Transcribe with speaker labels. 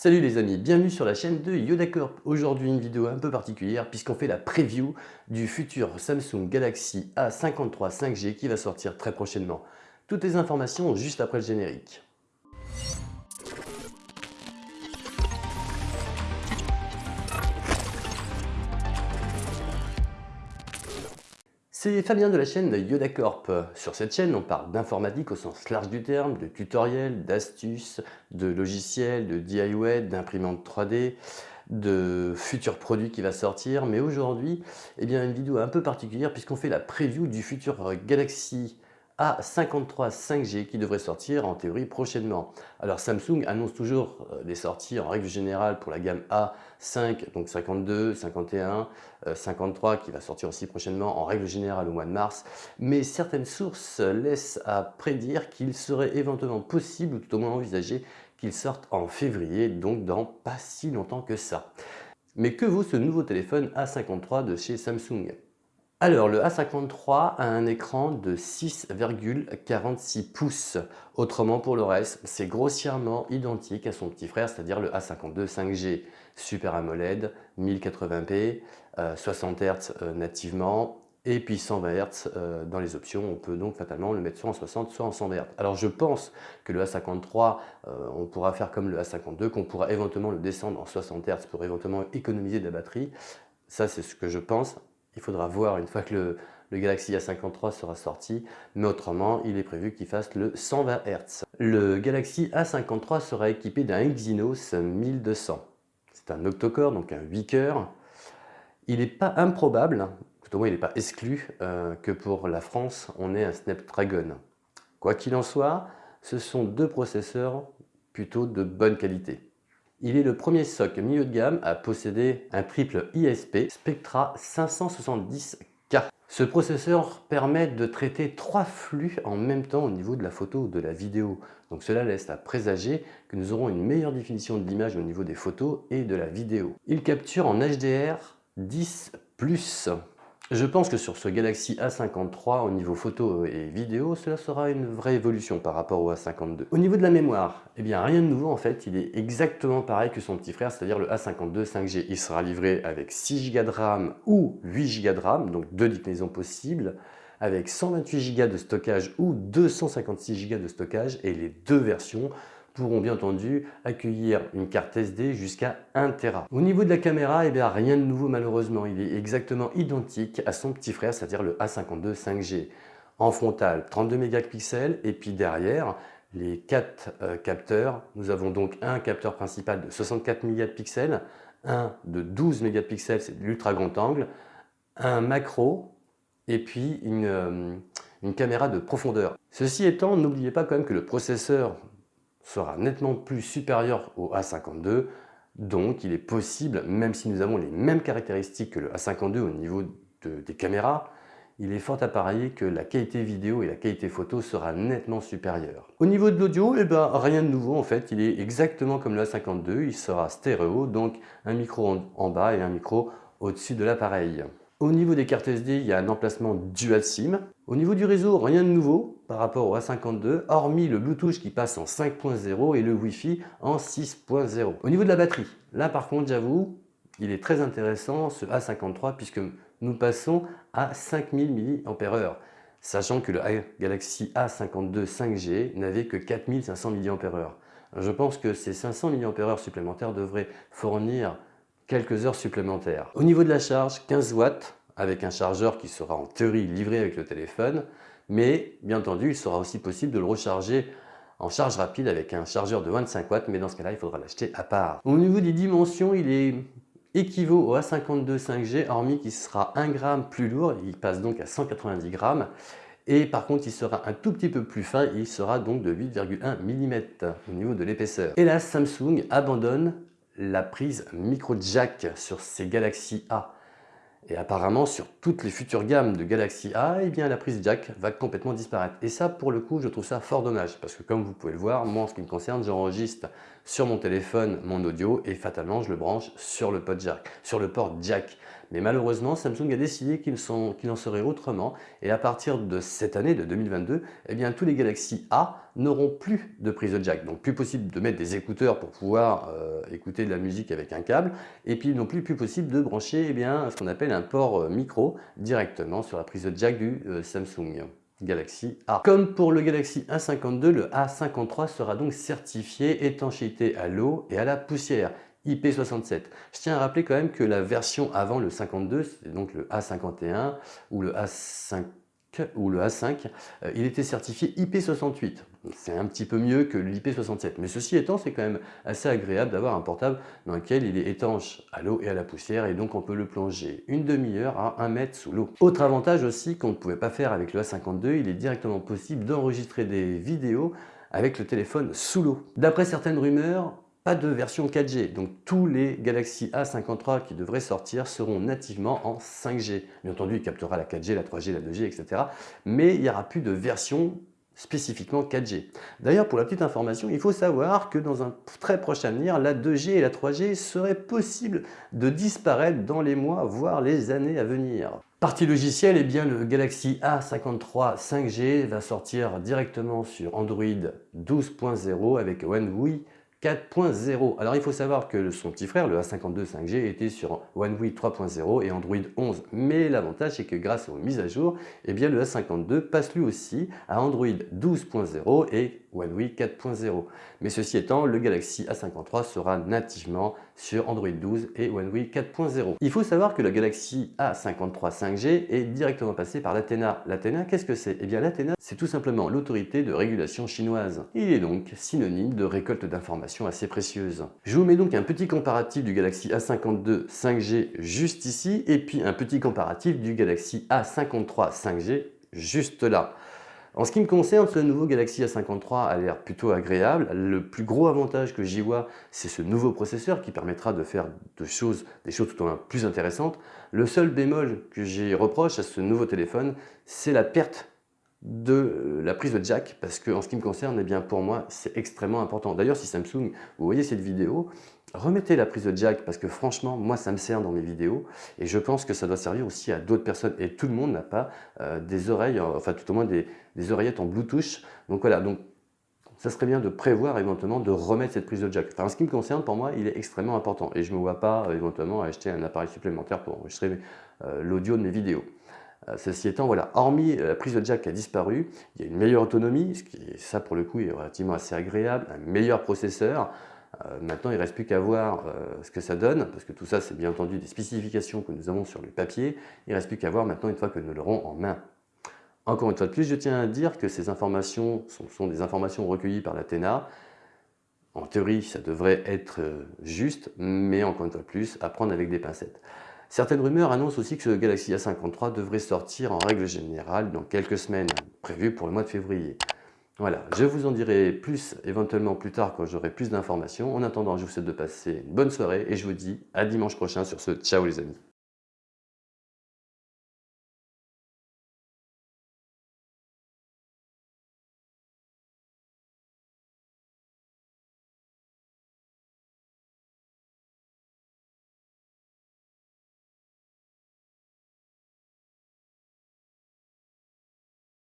Speaker 1: Salut les amis, bienvenue sur la chaîne de YodaCorp. Aujourd'hui une vidéo un peu particulière puisqu'on fait la preview du futur Samsung Galaxy A53 5G qui va sortir très prochainement. Toutes les informations juste après le générique. C'est Fabien de la chaîne YodaCorp. Sur cette chaîne, on parle d'informatique au sens large du terme, de tutoriels, d'astuces, de logiciels, de DIY, d'imprimantes 3D, de futurs produits qui va sortir. Mais aujourd'hui, eh une vidéo un peu particulière puisqu'on fait la preview du futur Galaxy a53 5G qui devrait sortir en théorie prochainement. Alors Samsung annonce toujours euh, des sorties en règle générale pour la gamme A5, donc 52, 51, 53 qui va sortir aussi prochainement en règle générale au mois de mars. Mais certaines sources laissent à prédire qu'il serait éventuellement possible ou tout au moins envisagé qu'il sorte en février, donc dans pas si longtemps que ça. Mais que vaut ce nouveau téléphone A53 de chez Samsung? Alors, le A53 a un écran de 6,46 pouces. Autrement, pour le reste, c'est grossièrement identique à son petit frère, c'est-à-dire le A52 5G Super AMOLED, 1080p, 60 Hz nativement, et puis 120 Hz euh, dans les options. On peut donc fatalement le mettre soit en 60, soit en 120 Hz. Alors, je pense que le A53, euh, on pourra faire comme le A52, qu'on pourra éventuellement le descendre en 60 Hz pour éventuellement économiser de la batterie. Ça, c'est ce que je pense. Il faudra voir une fois que le, Galaxy A53 sera sorti, mais autrement, il est prévu qu'il fasse le 120 Hz. Le Galaxy A53 sera équipé d'un Exynos 1200. C'est un octocore, donc un 8 cœurs. Il n'est pas improbable, tout au moins il n'est pas exclu, euh, que pour la France, on ait un Snapdragon. Quoi qu'il en soit, ce sont deux processeurs plutôt de bonne qualité. Il est le premier SOC milieu de gamme à posséder un triple ISP Spectra 570K. Ce processeur permet de traiter trois flux en même temps au niveau de la photo ou de la vidéo. Donc cela laisse à présager que nous aurons une meilleure définition de l'image au niveau des photos et de la vidéo. Il capture en HDR 10+. Je pense que sur ce Galaxy A53, au niveau photo et vidéo, cela sera une vraie évolution par rapport au A52. Au niveau de la mémoire, eh bien rien de nouveau en fait, il est exactement pareil que son petit frère, c'est-à-dire le A52 5G. Il sera livré avec 6 Go de RAM ou 8 Go de RAM, donc deux déclinaisons possibles, avec 128 Go de stockage ou 256 Go de stockage, et les deux versions pourront bien entendu accueillir une carte SD jusqu'à 1 Tera. Au niveau de la caméra, eh bien, rien de nouveau malheureusement. Il est exactement identique à son petit frère, c'est-à-dire le A52 5G. En frontal, 32 mégapixels et puis derrière, les quatre euh, capteurs. Nous avons donc un capteur principal de 64 mégapixels, un de 12 mégapixels, c'est l'ultra grand angle, un macro et puis euh, une caméra de profondeur. Ceci étant, n'oubliez pas quand même que le processeur sera nettement plus supérieur au A52. Donc, il est possible, même si nous avons les mêmes caractéristiques que le A52 au niveau des caméras, il est fort à parier que la qualité vidéo et la qualité photo sera nettement supérieure. Au niveau de l'audio, eh ben, rien de nouveau en fait, il est exactement comme le A52, il sera stéréo, donc un micro en bas et un micro au-dessus de l'appareil. Au niveau des cartes SD, il y a un emplacement dual SIM. Au niveau du réseau, rien de nouveau par rapport au A52, hormis le Bluetooth qui passe en 5.0 et le Wi-Fi en 6.0. Au niveau de la batterie, là par contre, j'avoue, il est très intéressant ce A53 puisque nous passons à 5000 mAh, sachant que le Galaxy A52 5G n'avait que 4500 mAh. Je pense que ces 500 mAh supplémentaires devraient fournir quelques heures supplémentaires. Au niveau de la charge, 15 watts avec un chargeur qui sera en théorie livré avec le téléphone, mais bien entendu, il sera aussi possible de le recharger en charge rapide avec un chargeur de 25 watts, mais dans ce cas-là, il faudra l'acheter à part. Au niveau des dimensions, il est équivaut au A52 5G, hormis qu'il sera 1 gramme plus lourd, il passe donc à 190 grammes, et par contre, il sera un tout petit peu plus fin, il sera donc de 8,1 mm au niveau de l'épaisseur. Là, Samsung abandonne la prise micro jack sur ces Galaxy A. Et apparemment, sur toutes les futures gammes de Galaxy A, eh bien, la prise jack va complètement disparaître. Et ça, pour le coup, je trouve ça fort dommage. Parce que comme vous pouvez le voir, moi, en ce qui me concerne, j'enregistre sur mon téléphone mon audio et fatalement, je le branche sur le, jack, sur le port jack. Mais malheureusement, Samsung a décidé qu'il en serait autrement et à partir de cette année, de 2022, eh bien, tous les Galaxy A n'auront plus de prise de jack. Donc plus possible de mettre des écouteurs pour pouvoir euh, écouter de la musique avec un câble et puis non plus plus possible de brancher eh ce qu'on appelle un port euh, micro directement sur la prise de jack du euh, Samsung. Galaxy A. Comme pour le Galaxy A52, le A53 sera donc certifié étanchéité à l'eau et à la poussière. IP67. Je tiens à rappeler quand même que la version avant le 52, c'est donc le A51 ou le A5 ou le A5, euh, il était certifié IP68. C'est un petit peu mieux que l'IP67. Mais ceci étant, c'est quand même assez agréable d'avoir un portable dans lequel il est étanche à l'eau et à la poussière et donc on peut le plonger une demi-heure à 1 mètre sous l'eau. Autre avantage aussi qu'on ne pouvait pas faire avec le A52, il est directement possible d'enregistrer des vidéos avec le téléphone sous l'eau. D'après certaines rumeurs, pas de version 4G. Donc tous les Galaxy A53 qui devraient sortir seront nativement en 5G. Bien entendu, il captera la 4G, la 3G, la 2G, etc. Mais il n'y aura plus de version spécifiquement 4G. D'ailleurs, pour la petite information, il faut savoir que dans un très proche avenir, la 2G et la 3G seraient possibles de disparaître dans les mois, voire les années à venir. Partie logicielle, eh bien, le Galaxy A53 5G va sortir directement sur Android 12.0 avec One UI 4.0. Alors il faut savoir que son petit frère, le A52 5G, était sur One UI 3.0 et Android 11. Mais l'avantage c'est que grâce aux mises à jour, eh bien, le A52 passe lui aussi à Android 12.0 et One UI 4.0. Mais ceci étant, le Galaxy A53 sera nativement sur Android 12 et One UI 4.0. Il faut savoir que le Galaxy A53 5G est directement passé par l'Athena. L'Athena, qu'est-ce que c'est? Eh bien l'Athena, c'est tout simplement l'autorité de régulation chinoise. Il est donc synonyme de récolte d'informations assez précieuses. Je vous mets donc un petit comparatif du Galaxy A52 5G juste ici et puis un petit comparatif du Galaxy A53 5G juste là. En ce qui me concerne, ce nouveau Galaxy A53 a l'air plutôt agréable. Le plus gros avantage que j'y vois, c'est ce nouveau processeur qui permettra de faire des choses tout au moins plus intéressantes. Le seul bémol que j'y reproche à ce nouveau téléphone, c'est la perte de euh, la prise de jack parce que en ce qui me concerne, eh bien pour moi, c'est extrêmement important. D'ailleurs, si Samsung, vous voyez cette vidéo, remettez la prise de jack parce que franchement, moi, ça me sert dans mes vidéos et je pense que ça doit servir aussi à d'autres personnes et tout le monde n'a pas euh, des oreilles, enfin tout au moins des, oreillettes en Bluetooth. Donc voilà, donc ça serait bien de prévoir éventuellement de remettre cette prise de jack. Enfin, en ce qui me concerne, pour moi, il est extrêmement important et je ne me vois pas éventuellement acheter un appareil supplémentaire pour enregistrer euh, l'audio de mes vidéos. Euh, ceci étant, voilà, hormis la prise de jack qui a disparu, il y a une meilleure autonomie, ce qui, ça pour le coup est relativement assez agréable, un meilleur processeur. Euh, maintenant, il ne reste plus qu'à voir euh, ce que ça donne, parce que tout ça, c'est bien entendu des spécifications que nous avons sur le papier. Il ne reste plus qu'à voir maintenant une fois que nous l'aurons en main. Encore une fois de plus, je tiens à dire que ces informations sont, des informations recueillies par l'Athéna. En théorie, ça devrait être juste, mais encore une fois de plus, à prendre avec des pincettes. Certaines rumeurs annoncent aussi que ce Galaxy A53 devrait sortir en règle générale dans quelques semaines, prévu pour le mois de février. Voilà, je vous en dirai plus éventuellement plus tard quand j'aurai plus d'informations. En attendant, je vous souhaite de passer une bonne soirée et je vous dis à dimanche prochain sur ce Ciao les amis